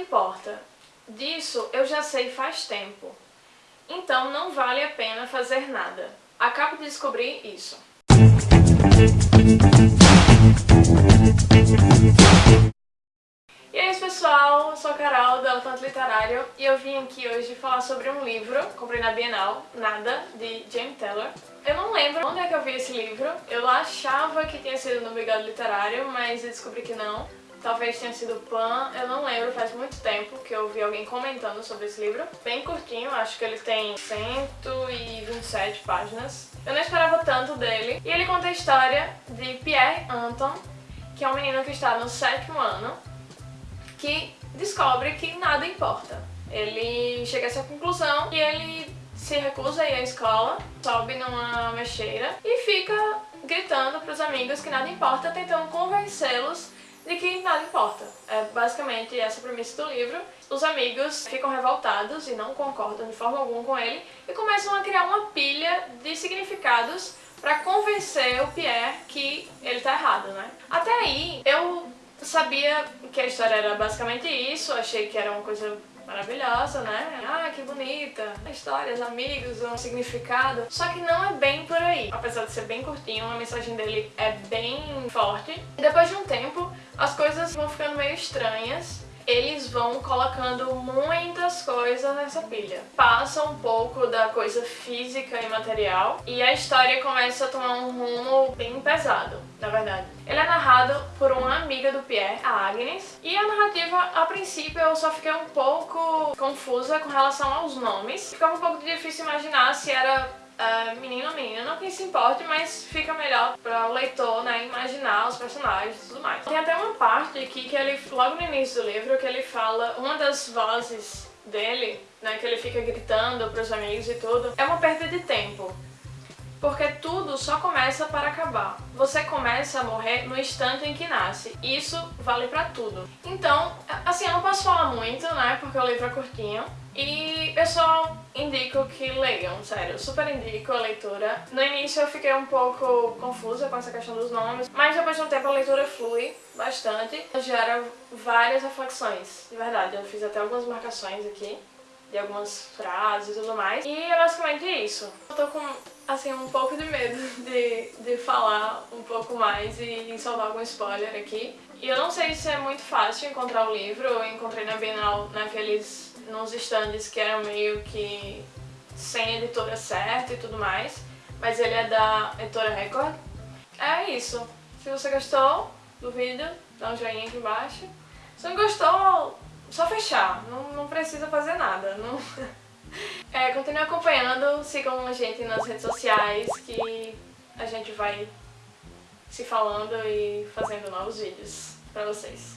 importa. Disso eu já sei faz tempo. Então não vale a pena fazer nada. Acabo de descobrir isso. E é isso pessoal, eu sou a Carol do Elefante Literário e eu vim aqui hoje falar sobre um livro, comprei na Bienal, Nada, de James Taylor. Eu não lembro onde é que eu vi esse livro, eu achava que tinha sido no Bigode Literário, mas eu descobri que não. Talvez tenha sido Pan, eu não lembro, faz muito tempo que eu vi alguém comentando sobre esse livro. Bem curtinho, acho que ele tem 127 páginas. Eu não esperava tanto dele. E ele conta a história de Pierre Anton, que é um menino que está no sétimo ano, que descobre que nada importa. Ele chega a essa conclusão e ele se recusa a ir à escola, sobe numa mexeira e fica gritando para os amigos que nada importa, tentando convencê-los de que nada importa. É basicamente essa premissa do livro. Os amigos ficam revoltados e não concordam de forma alguma com ele e começam a criar uma pilha de significados para convencer o Pierre que ele tá errado, né? Até aí, eu sabia que a história era basicamente isso, achei que era uma coisa maravilhosa, né? Ah, que bonita, histórias, amigos, um significado. Só que não é bem por aí. Apesar de ser bem curtinho, a mensagem dele é bem forte. E depois de um tempo, as coisas vão ficando meio estranhas eles vão colocando muitas coisas nessa pilha. Passa um pouco da coisa física e material e a história começa a tomar um rumo bem pesado, na verdade. Ele é narrado por uma amiga do Pierre, a Agnes, e a narrativa, a princípio, eu só fiquei um pouco confusa com relação aos nomes. Ficava um pouco difícil imaginar se era uh, menino ou menina, não que se importe, mas fica melhor para o leitor né, imaginar os personagens e tudo mais. Tem até uma parte aqui que ele, logo no início do livro, que ele fala, uma das vozes dele, né, que ele fica gritando para os amigos e tudo, é uma perda de tempo. Porque tudo só começa para acabar. Você começa a morrer no instante em que nasce. Isso vale pra tudo. Então, assim, eu não posso falar muito, né, porque o livro é curtinho. E eu só indico que leiam, sério, super indico a leitura. No início eu fiquei um pouco confusa com essa questão dos nomes, mas depois de um tempo a leitura flui bastante. Gera várias reflexões, de verdade, eu fiz até algumas marcações aqui de algumas frases e tudo mais. E é basicamente isso. Eu tô com, assim, um pouco de medo de, de falar um pouco mais e soltar algum spoiler aqui. E eu não sei se é muito fácil encontrar o livro, eu encontrei na Bienal naqueles, nos stands que eram meio que sem editora certa e tudo mais, mas ele é da editora Record. É isso. Se você gostou do vídeo, dá um joinha aqui embaixo. Se não gostou, só fechar, não, não precisa fazer nada. Não... É, continue acompanhando, sigam a gente nas redes sociais que a gente vai se falando e fazendo novos vídeos pra vocês.